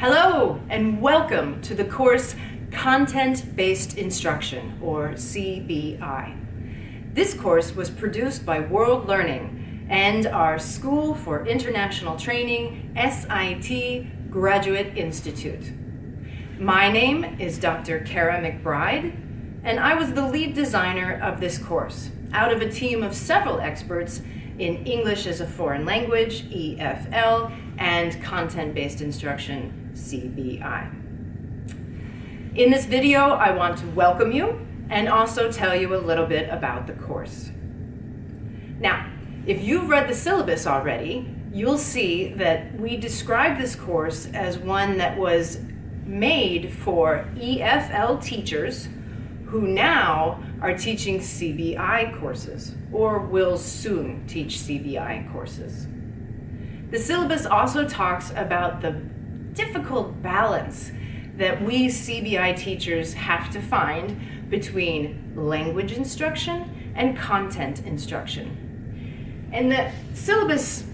Hello and welcome to the course Content-Based Instruction, or CBI. This course was produced by World Learning and our School for International Training, SIT Graduate Institute. My name is Dr. Kara McBride, and I was the lead designer of this course out of a team of several experts in English as a Foreign Language, EFL, and Content-Based Instruction, CBI. In this video, I want to welcome you and also tell you a little bit about the course. Now, if you've read the syllabus already, you'll see that we describe this course as one that was made for EFL teachers who now are teaching CBI courses or will soon teach CBI courses. The syllabus also talks about the difficult balance that we CBI teachers have to find between language instruction and content instruction. And the syllabus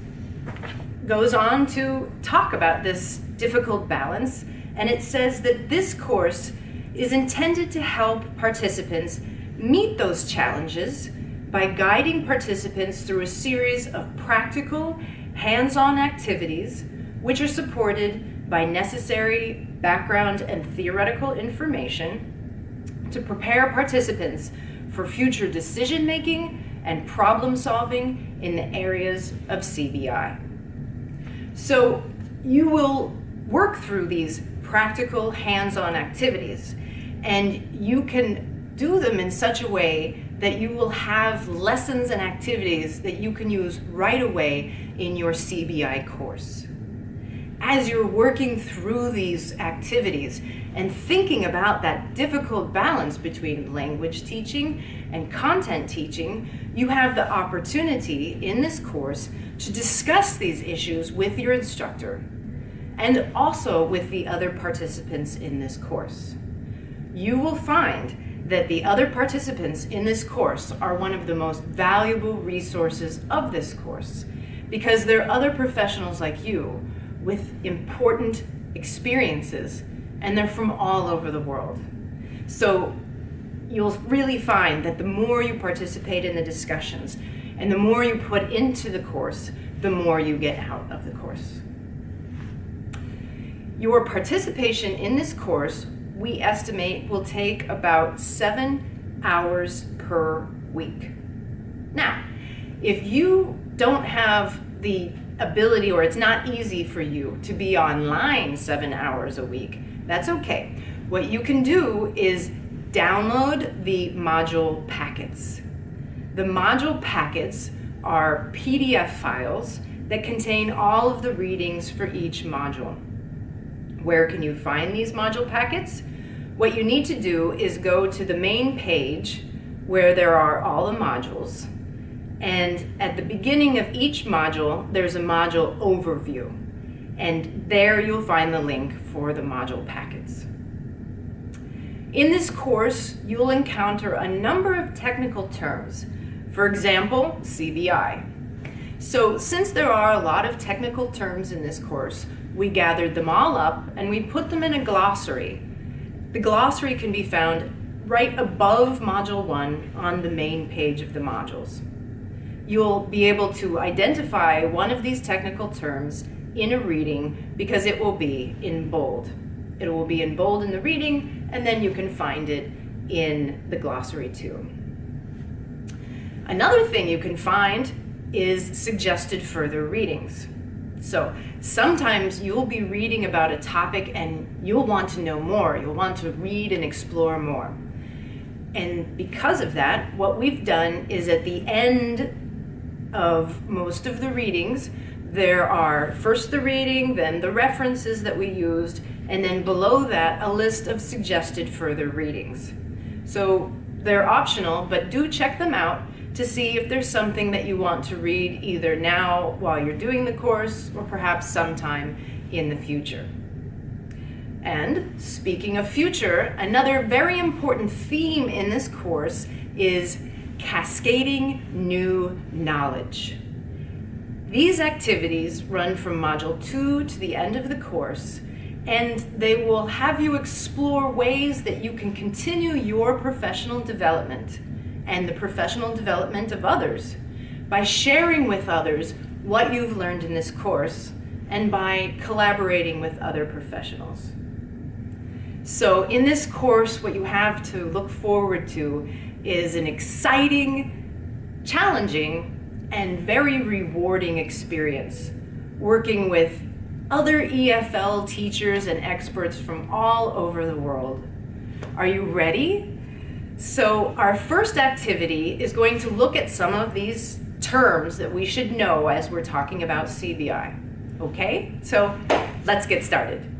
goes on to talk about this difficult balance and it says that this course is intended to help participants meet those challenges by guiding participants through a series of practical, hands-on activities which are supported by necessary background and theoretical information to prepare participants for future decision-making and problem-solving in the areas of CBI. So you will work through these practical hands-on activities and you can do them in such a way that you will have lessons and activities that you can use right away in your CBI course. As you're working through these activities and thinking about that difficult balance between language teaching and content teaching, you have the opportunity in this course to discuss these issues with your instructor and also with the other participants in this course. You will find that the other participants in this course are one of the most valuable resources of this course because they're other professionals like you with important experiences and they're from all over the world. So you'll really find that the more you participate in the discussions and the more you put into the course, the more you get out of the course. Your participation in this course, we estimate, will take about seven hours per week. Now, if you don't have the ability or it's not easy for you to be online seven hours a week, that's okay. What you can do is download the module packets. The module packets are PDF files that contain all of the readings for each module. Where can you find these module packets? What you need to do is go to the main page where there are all the modules. And at the beginning of each module, there's a module overview. And there you'll find the link for the module packets. In this course, you'll encounter a number of technical terms. For example, CBI. So since there are a lot of technical terms in this course, we gathered them all up and we put them in a glossary. The glossary can be found right above Module 1 on the main page of the modules. You'll be able to identify one of these technical terms in a reading because it will be in bold. It will be in bold in the reading and then you can find it in the glossary too. Another thing you can find is suggested further readings. So sometimes you'll be reading about a topic and you'll want to know more. You'll want to read and explore more. And because of that, what we've done is at the end of most of the readings, there are first the reading, then the references that we used, and then below that, a list of suggested further readings. So they're optional, but do check them out to see if there's something that you want to read either now while you're doing the course or perhaps sometime in the future. And speaking of future, another very important theme in this course is cascading new knowledge. These activities run from Module 2 to the end of the course, and they will have you explore ways that you can continue your professional development and the professional development of others by sharing with others what you've learned in this course and by collaborating with other professionals. So in this course, what you have to look forward to is an exciting, challenging, and very rewarding experience working with other EFL teachers and experts from all over the world. Are you ready? So our first activity is going to look at some of these terms that we should know as we're talking about CBI. Okay, so let's get started.